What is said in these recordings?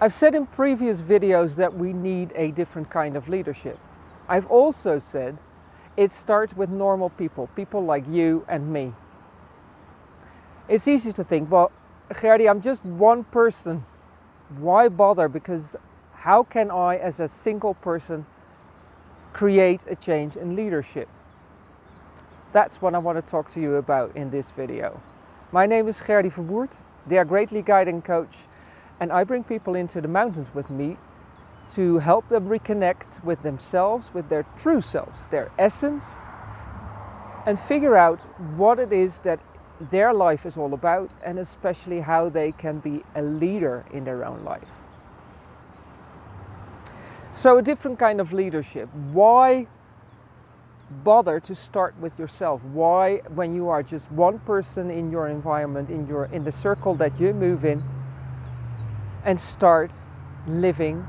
I've said in previous videos that we need a different kind of leadership. I've also said it starts with normal people, people like you and me. It's easy to think, well, Gerdy, I'm just one person. Why bother? Because how can I, as a single person, create a change in leadership? That's what I want to talk to you about in this video. My name is Gerdy Verwoerd, Dare Greatly Guiding Coach, and I bring people into the mountains with me to help them reconnect with themselves, with their true selves, their essence, and figure out what it is that their life is all about and especially how they can be a leader in their own life. So a different kind of leadership. Why bother to start with yourself? Why, when you are just one person in your environment, in, your, in the circle that you move in, and start living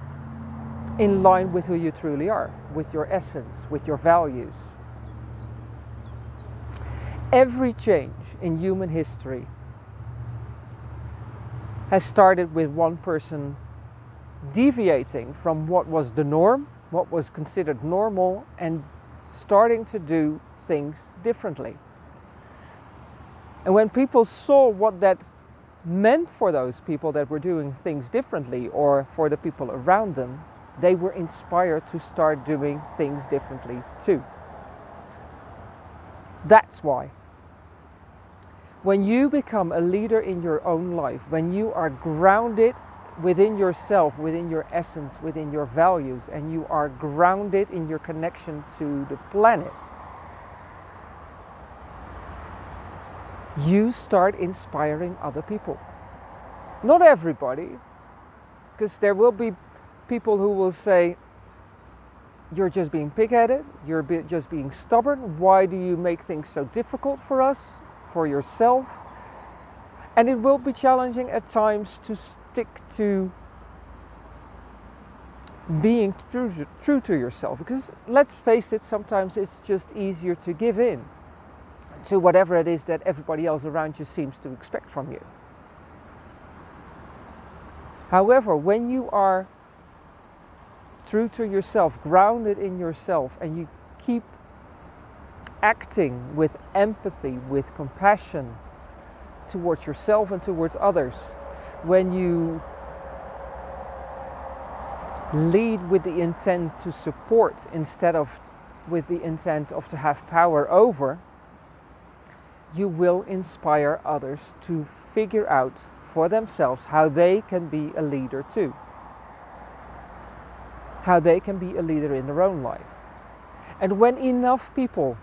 in line with who you truly are, with your essence, with your values. Every change in human history has started with one person deviating from what was the norm, what was considered normal, and starting to do things differently. And when people saw what that meant for those people that were doing things differently or for the people around them, they were inspired to start doing things differently too. That's why. When you become a leader in your own life, when you are grounded within yourself, within your essence, within your values, and you are grounded in your connection to the planet, you start inspiring other people. Not everybody, because there will be people who will say, you're just being pig-headed, you're just being stubborn, why do you make things so difficult for us, for yourself? And it will be challenging at times to stick to being true, true to yourself. Because let's face it, sometimes it's just easier to give in to whatever it is that everybody else around you seems to expect from you. However, when you are true to yourself, grounded in yourself, and you keep acting with empathy, with compassion towards yourself and towards others, when you lead with the intent to support instead of with the intent of to have power over, you will inspire others to figure out for themselves how they can be a leader too. How they can be a leader in their own life. And when enough people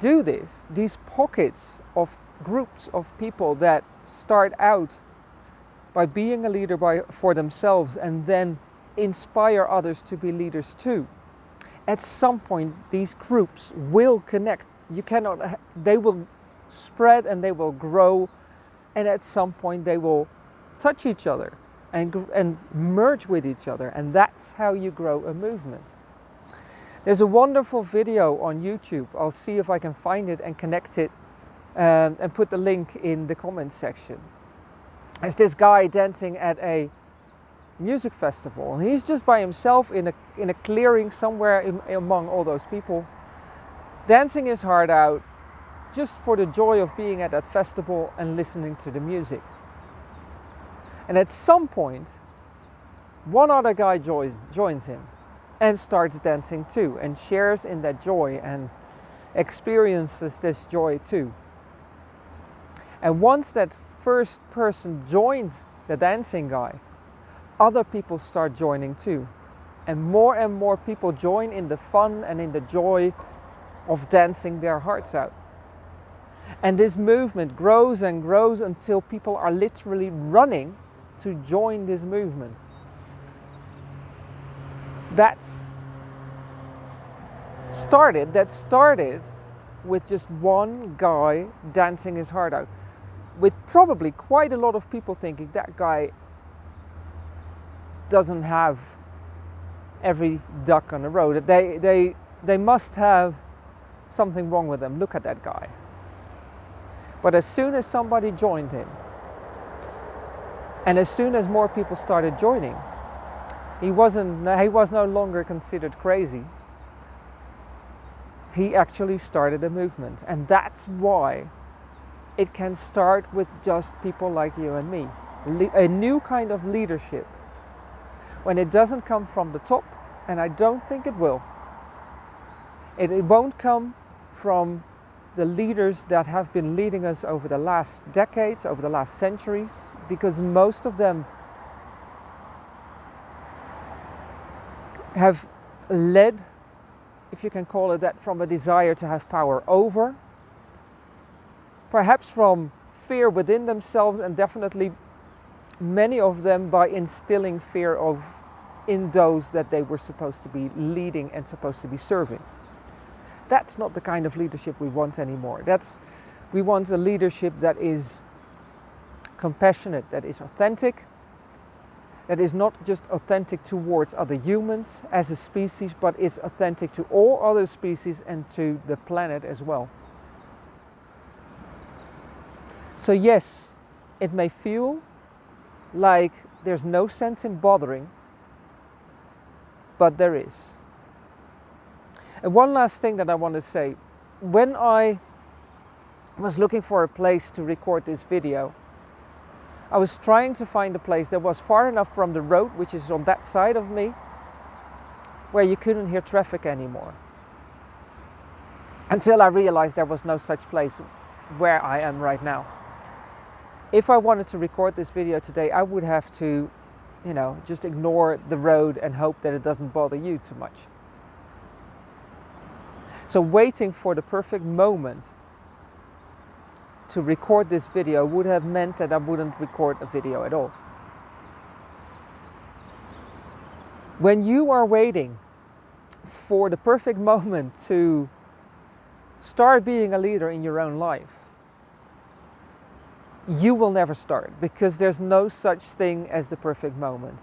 do this, these pockets of groups of people that start out by being a leader by, for themselves and then inspire others to be leaders too. At some point, these groups will connect. You cannot, they will spread and they will grow and at some point they will touch each other and, and merge with each other and that's how you grow a movement. There's a wonderful video on YouTube. I'll see if I can find it and connect it um, and put the link in the comments section. It's this guy dancing at a music festival and he's just by himself in a, in a clearing somewhere in, among all those people dancing his heart out just for the joy of being at that festival and listening to the music. And at some point, one other guy joins, joins him and starts dancing too and shares in that joy and experiences this joy too. And once that first person joined the dancing guy, other people start joining too. And more and more people join in the fun and in the joy of dancing their hearts out. And this movement grows and grows until people are literally running to join this movement. That's started, that started with just one guy dancing his heart out. With probably quite a lot of people thinking that guy doesn't have every duck on the road. They, they, they must have something wrong with them. Look at that guy. But as soon as somebody joined him, and as soon as more people started joining, He, wasn't, he was no longer considered crazy. He actually started a movement. And that's why it can start with just people like you and me. Le a new kind of leadership. When it doesn't come from the top, and I don't think it will, it, it won't come from the leaders that have been leading us over the last decades, over the last centuries, because most of them have led, if you can call it that, from a desire to have power over, perhaps from fear within themselves and definitely many of them by instilling fear of in those that they were supposed to be leading and supposed to be serving. That's not the kind of leadership we want anymore. That's, we want a leadership that is compassionate, that is authentic, that is not just authentic towards other humans as a species, but is authentic to all other species and to the planet as well. So yes, it may feel like there's no sense in bothering, but there is. And one last thing that I want to say. When I was looking for a place to record this video, I was trying to find a place that was far enough from the road, which is on that side of me, where you couldn't hear traffic anymore. Until I realized there was no such place where I am right now. If I wanted to record this video today, I would have to, you know, just ignore the road and hope that it doesn't bother you too much. So waiting for the perfect moment to record this video would have meant that I wouldn't record a video at all. When you are waiting for the perfect moment to start being a leader in your own life, you will never start because there's no such thing as the perfect moment.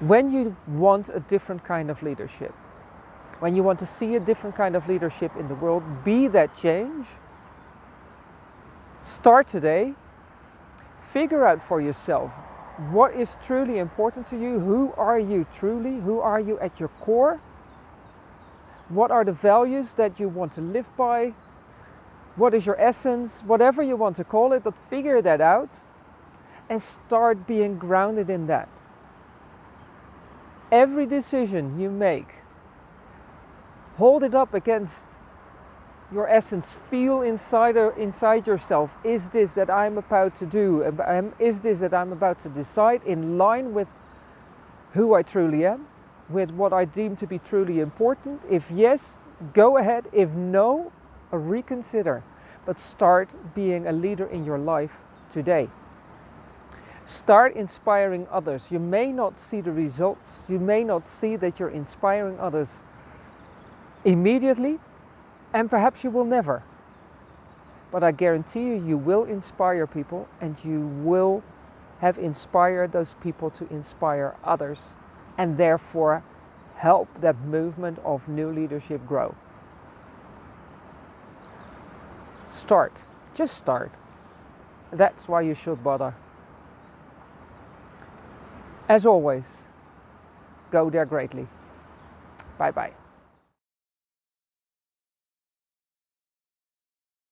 When you want a different kind of leadership, when you want to see a different kind of leadership in the world, be that change, start today, figure out for yourself what is truly important to you, who are you truly, who are you at your core, what are the values that you want to live by, what is your essence, whatever you want to call it, but figure that out and start being grounded in that. Every decision you make hold it up against your essence. Feel inside, uh, inside yourself, is this that I'm about to do? Is this that I'm about to decide in line with who I truly am? With what I deem to be truly important? If yes, go ahead. If no, reconsider. But start being a leader in your life today. Start inspiring others. You may not see the results. You may not see that you're inspiring others immediately and perhaps you will never. But I guarantee you, you will inspire people and you will have inspired those people to inspire others and therefore help that movement of new leadership grow. Start. Just start. That's why you should bother. As always, go there greatly. Bye bye.